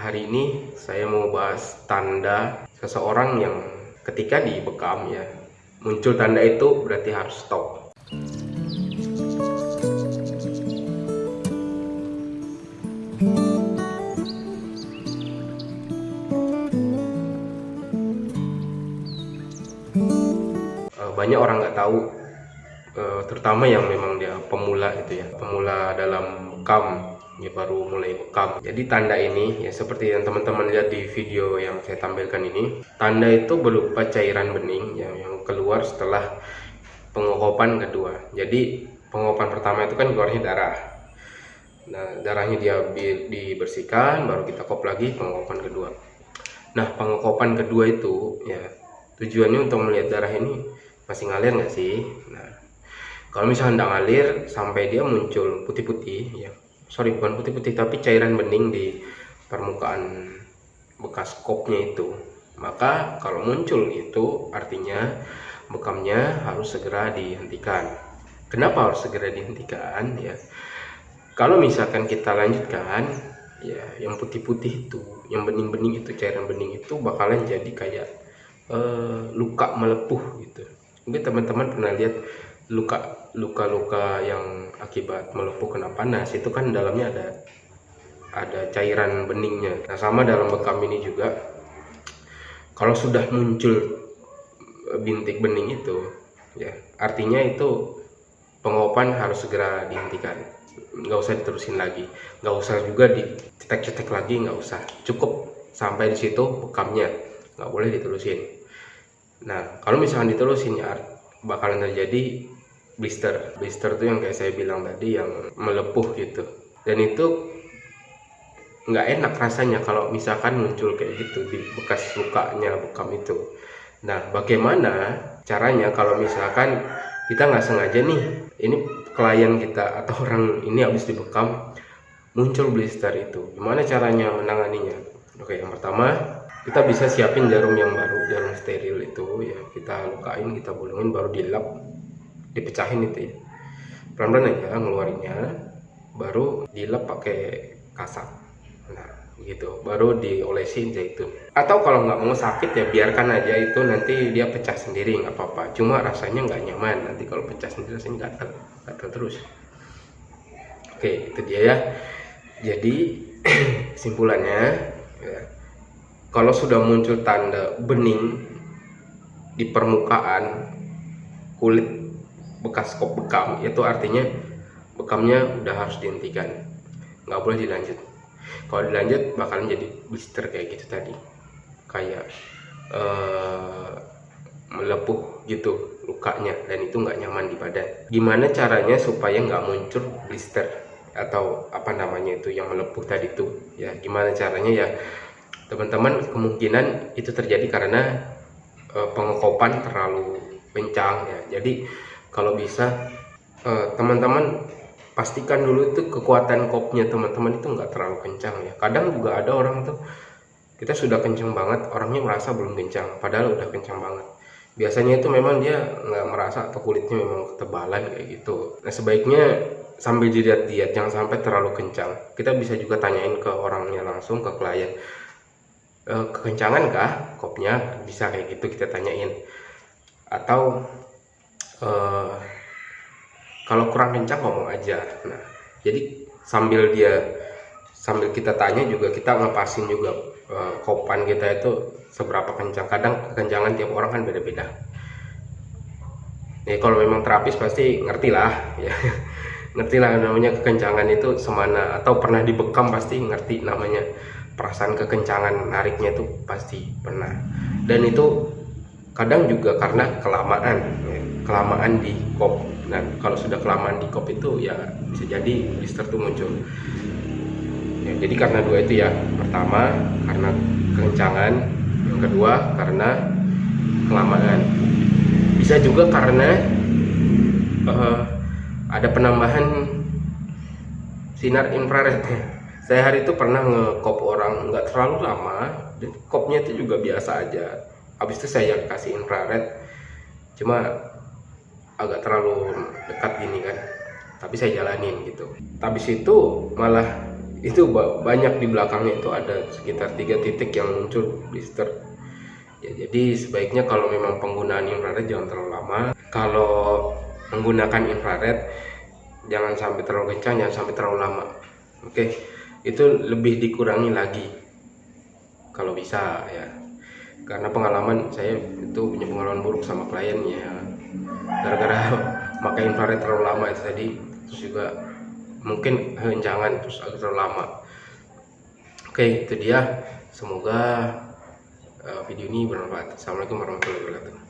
hari ini saya mau bahas tanda seseorang yang ketika dibekam ya muncul tanda itu berarti harus stop. Eh, banyak orang nggak tahu eh, terutama yang memang dia pemula itu ya pemula dalam bekam ya baru mulai bekam jadi tanda ini ya seperti yang teman-teman lihat di video yang saya tampilkan ini tanda itu berupa cairan bening yang, yang keluar setelah pengokopan kedua. Jadi pengokopan pertama itu kan keluarnya darah. Nah darahnya dia dibersihkan baru kita kop lagi pengokopan kedua. Nah pengokopan kedua itu ya tujuannya untuk melihat darah ini masih ngalir nggak sih? Nah kalau misalnya tidak ngalir sampai dia muncul putih-putih ya sorry bukan putih-putih tapi cairan bening di permukaan bekas kopnya itu. Maka kalau muncul itu artinya bekamnya harus segera dihentikan. Kenapa harus segera dihentikan? Ya kalau misalkan kita lanjutkan ya yang putih-putih itu yang bening-bening itu cairan bening itu bakalan jadi kayak uh, luka melepuh gitu. Mungkin teman-teman pernah lihat luka luka-luka yang akibat melepuh kena panas itu kan dalamnya ada ada cairan beningnya. Nah sama dalam bekam ini juga kalau sudah muncul bintik bening itu ya artinya itu pengopan harus segera dihentikan. Nggak usah diterusin lagi. Nggak usah juga dicetek-cetek lagi nggak usah. Cukup sampai di situ bekamnya. Nggak boleh diterusin. Nah kalau misalnya diterusin ya bakalan terjadi blister blister itu yang kayak saya bilang tadi yang melepuh gitu. Dan itu nggak enak rasanya kalau misalkan muncul kayak gitu di bekas lukanya bekam itu. Nah bagaimana caranya kalau misalkan kita nggak sengaja nih ini klien kita atau orang ini habis dibekam muncul blister itu? Gimana caranya menanganinya? Oke yang pertama kita bisa siapin jarum yang baru jarum steril itu ya. Kita lukain kita bolongin baru dilap dipecahin itu ya. Pelan-pelan aja ngeluarinnya baru dilap pakai kasak nah gitu. Baru diolesin zaitun atau kalau nggak mau sakit ya biarkan aja itu nanti dia pecah sendiri nggak apa-apa. Cuma rasanya nggak nyaman. Nanti kalau pecah sendiri rasanya gatal gatal terus. Oke itu dia ya. Jadi simpulannya ya, kalau sudah muncul tanda bening di permukaan kulit bekas kop bekam. Itu artinya bekamnya udah harus dihentikan. Nggak boleh dilanjut. Kalau dilanjut bakalan jadi blister kayak gitu tadi. Kayak uh, melepuh gitu lukanya. Dan itu nggak nyaman di badan. Gimana caranya supaya nggak muncul blister? Atau apa namanya itu yang melepuh tadi itu? Ya gimana caranya? Ya teman-teman kemungkinan itu terjadi karena uh, pengekopan terlalu kencang ya. Jadi kalau bisa eh, teman-teman uh, pastikan dulu itu kekuatan kopnya teman-teman itu nggak terlalu kencang ya. Kadang juga ada orang tuh kita sudah kencang banget orangnya merasa belum kencang padahal udah kencang banget. Biasanya itu memang dia nggak merasa atau kulitnya memang ketebalan kayak gitu. Nah sebaiknya sambil diet-diet jangan sampai terlalu kencang. Kita bisa juga tanyain ke orangnya langsung ke klien. E, kekencangan kah kopnya? Bisa kayak gitu kita tanyain. Atau uh, kalau kurang kencang ngomong aja. Nah jadi sambil dia sambil kita tanya juga kita ngepasin juga uh, kopan kita itu seberapa kencang. Kadang kekencangan tiap orang kan beda-beda. Ya kalau memang terapis pasti ngerti lah ya. Ngerti lah namanya kekencangan itu semana atau pernah dibekam pasti ngerti namanya. Perasaan kekencangan nariknya itu pasti pernah. Dan itu kadang juga karena kelamaan kelamaan di kop. Nah kalau sudah kelamaan di kop itu ya bisa jadi blister itu muncul. Ya, jadi karena dua itu ya. Pertama karena kencangan. Yang kedua karena kelamaan. Bisa juga karena uh, ada penambahan sinar infrared. Saya hari itu pernah ngekop orang nggak terlalu lama dan kopnya itu juga biasa aja. Habis itu saya kasih infrared. Cuma agak terlalu dekat gini kan. Tapi saya jalanin gitu. Habis itu malah itu banyak di belakangnya itu ada sekitar tiga titik yang muncul blister. Ya jadi sebaiknya kalau memang penggunaan infrared jangan terlalu lama. Kalau menggunakan infrared jangan sampai terlalu kencang jangan sampai terlalu lama. Oke? Itu lebih dikurangi lagi. Kalau bisa ya. Karena pengalaman saya itu punya pengalaman buruk sama kliennya gara-gara pakai infrared terlalu lama itu tadi terus juga mungkin jangan terus agak terlalu lama. Oke itu dia. Semoga uh, video ini bermanfaat. Assalamualaikum warahmatullahi wabarakatuh